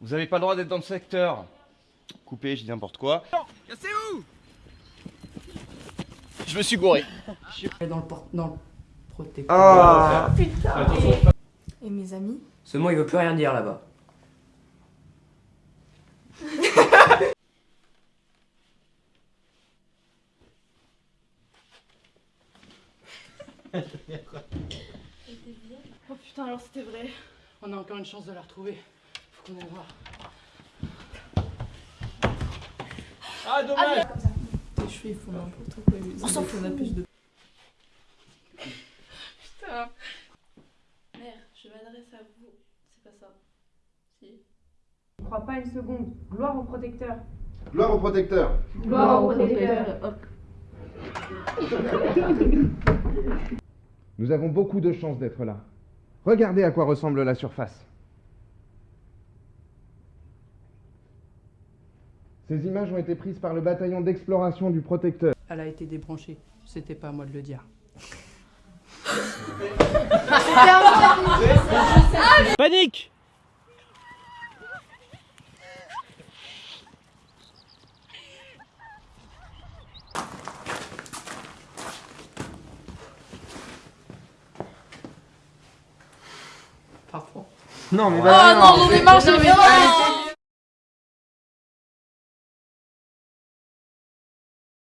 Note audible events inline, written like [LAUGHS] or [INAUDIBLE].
Vous avez pas le droit d'être dans le secteur. Coupé, je dis n'importe quoi. Cassez-vous Je me suis gouré. Dans le, por- dans le protecteur. Ah Et mes amis Ce mot, il veut plus rien dire là-bas. [LAUGHS] Oh putain, alors c'était vrai. On a encore une chance de la retrouver. Voir. Ah, dommage Tes cheveux ils font n'importe quoi. On s'en fout. plus de. Putain. Mère, je m'adresse à vous. C'est pas ça. Si. Je crois pas une seconde. Gloire au protecteur. Gloire au protecteur. Gloire au protecteur. Nous avons beaucoup de chance d'être là. Regardez à quoi ressemble la surface. Ces images ont été prises par le bataillon d'exploration du protecteur. Elle a été débranchée. C'était pas à moi de le dire. Panique Parfois. Non mais Oh non, de-